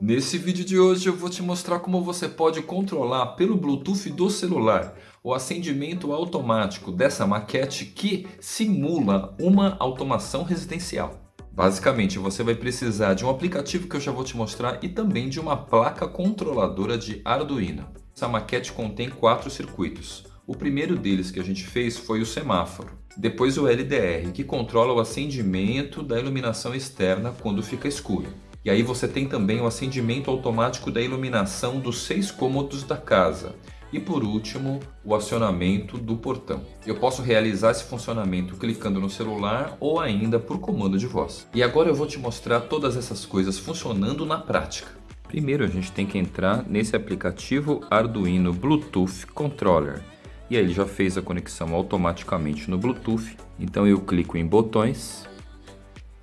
Nesse vídeo de hoje eu vou te mostrar como você pode controlar pelo Bluetooth do celular o acendimento automático dessa maquete que simula uma automação residencial. Basicamente você vai precisar de um aplicativo que eu já vou te mostrar e também de uma placa controladora de Arduino. Essa maquete contém quatro circuitos. O primeiro deles que a gente fez foi o semáforo. Depois o LDR, que controla o acendimento da iluminação externa quando fica escuro. E aí você tem também o acendimento automático da iluminação dos seis cômodos da casa. E por último, o acionamento do portão. Eu posso realizar esse funcionamento clicando no celular ou ainda por comando de voz. E agora eu vou te mostrar todas essas coisas funcionando na prática. Primeiro a gente tem que entrar nesse aplicativo Arduino Bluetooth Controller. E aí ele já fez a conexão automaticamente no Bluetooth. Então eu clico em botões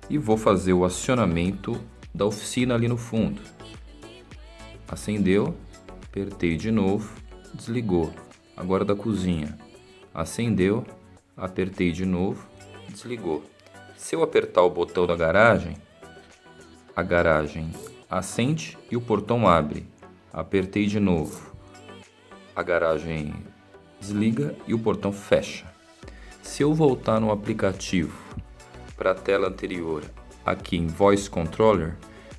e vou fazer o acionamento da oficina ali no fundo. Acendeu, apertei de novo, desligou. Agora da cozinha. Acendeu, apertei de novo, desligou. Se eu apertar o botão da garagem, a garagem acende e o portão abre. Apertei de novo. A garagem desliga e o portão fecha. Se eu voltar no aplicativo para a tela anterior aqui em Voice Controller,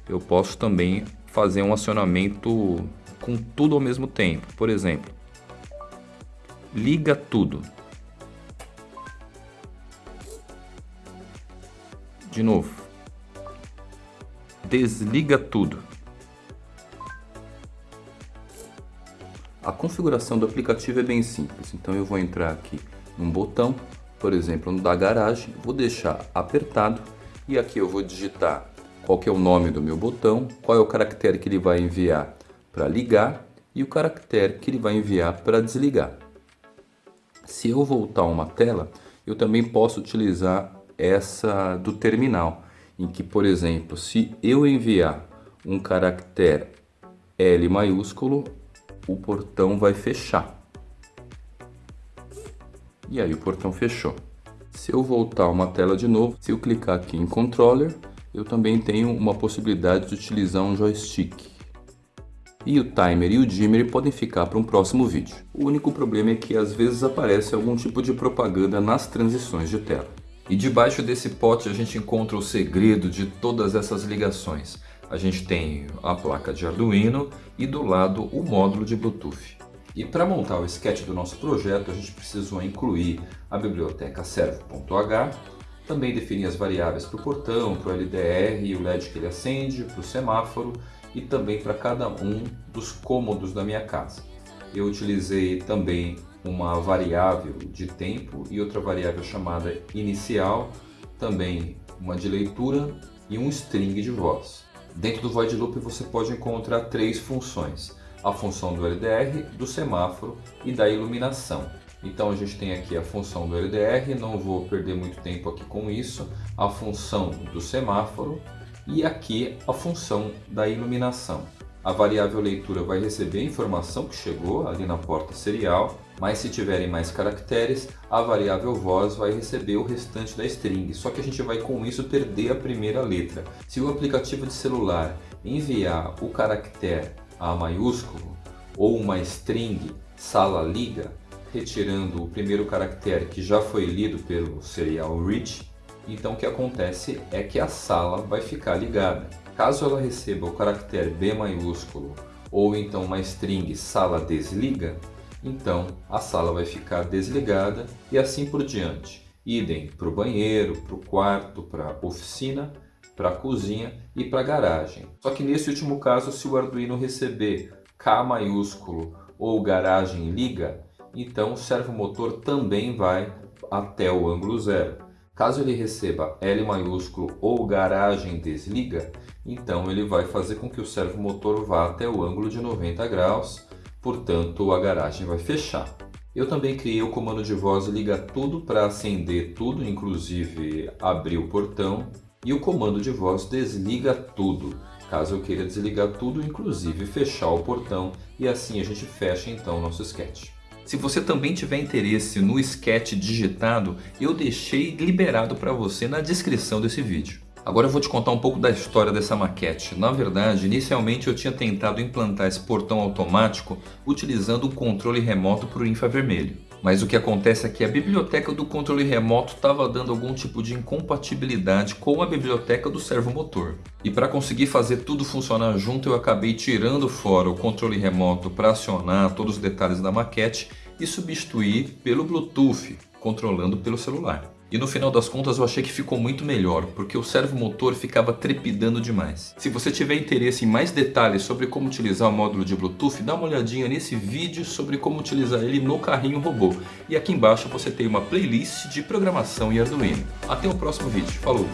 eu posso também fazer um acionamento com tudo ao mesmo tempo. Por exemplo, liga tudo. De novo, desliga tudo. A configuração do aplicativo é bem simples, então eu vou entrar aqui num botão, por exemplo, no da garagem, vou deixar apertado e aqui eu vou digitar qual que é o nome do meu botão, qual é o caractere que ele vai enviar para ligar e o caractere que ele vai enviar para desligar. Se eu voltar uma tela, eu também posso utilizar essa do terminal, em que, por exemplo, se eu enviar um caractere L maiúsculo, o portão vai fechar. E aí o portão fechou. Se eu voltar uma tela de novo, se eu clicar aqui em Controller, eu também tenho uma possibilidade de utilizar um joystick. E o timer e o dimmer podem ficar para um próximo vídeo. O único problema é que às vezes aparece algum tipo de propaganda nas transições de tela. E debaixo desse pote a gente encontra o segredo de todas essas ligações. A gente tem a placa de Arduino e do lado o módulo de Bluetooth. E para montar o sketch do nosso projeto, a gente precisou incluir a biblioteca servo.h, também definir as variáveis para o portão, para o LDR e o LED que ele acende, para o semáforo e também para cada um dos cômodos da minha casa. Eu utilizei também uma variável de tempo e outra variável chamada inicial, também uma de leitura e um string de voz. Dentro do void loop você pode encontrar três funções a função do LDR, do semáforo e da iluminação. Então a gente tem aqui a função do LDR, não vou perder muito tempo aqui com isso, a função do semáforo e aqui a função da iluminação. A variável leitura vai receber a informação que chegou ali na porta serial, mas se tiverem mais caracteres, a variável voz vai receber o restante da string. Só que a gente vai com isso perder a primeira letra. Se o aplicativo de celular enviar o caractere a maiúsculo ou uma string sala liga, retirando o primeiro caractere que já foi lido pelo serial read, então o que acontece é que a sala vai ficar ligada. Caso ela receba o caractere B maiúsculo ou então uma string sala desliga, então a sala vai ficar desligada e assim por diante. Idem para o banheiro, para o quarto, para a oficina para a cozinha e para a garagem. Só que nesse último caso, se o Arduino receber K maiúsculo ou garagem liga, então o servomotor também vai até o ângulo zero. Caso ele receba L maiúsculo ou garagem desliga, então ele vai fazer com que o servomotor vá até o ângulo de 90 graus, portanto a garagem vai fechar. Eu também criei o comando de voz liga tudo para acender tudo, inclusive abrir o portão e o comando de voz desliga tudo, caso eu queira desligar tudo, inclusive fechar o portão, e assim a gente fecha então o nosso sketch. Se você também tiver interesse no sketch digitado, eu deixei liberado para você na descrição desse vídeo. Agora eu vou te contar um pouco da história dessa maquete. Na verdade, inicialmente eu tinha tentado implantar esse portão automático utilizando um controle remoto para o infravermelho. Mas o que acontece é que a biblioteca do controle remoto estava dando algum tipo de incompatibilidade com a biblioteca do servomotor. E para conseguir fazer tudo funcionar junto, eu acabei tirando fora o controle remoto para acionar todos os detalhes da maquete e substituir pelo Bluetooth, controlando pelo celular. E no final das contas eu achei que ficou muito melhor, porque o servomotor ficava trepidando demais. Se você tiver interesse em mais detalhes sobre como utilizar o módulo de Bluetooth, dá uma olhadinha nesse vídeo sobre como utilizar ele no carrinho robô. E aqui embaixo você tem uma playlist de programação e Arduino. Até o próximo vídeo. Falou!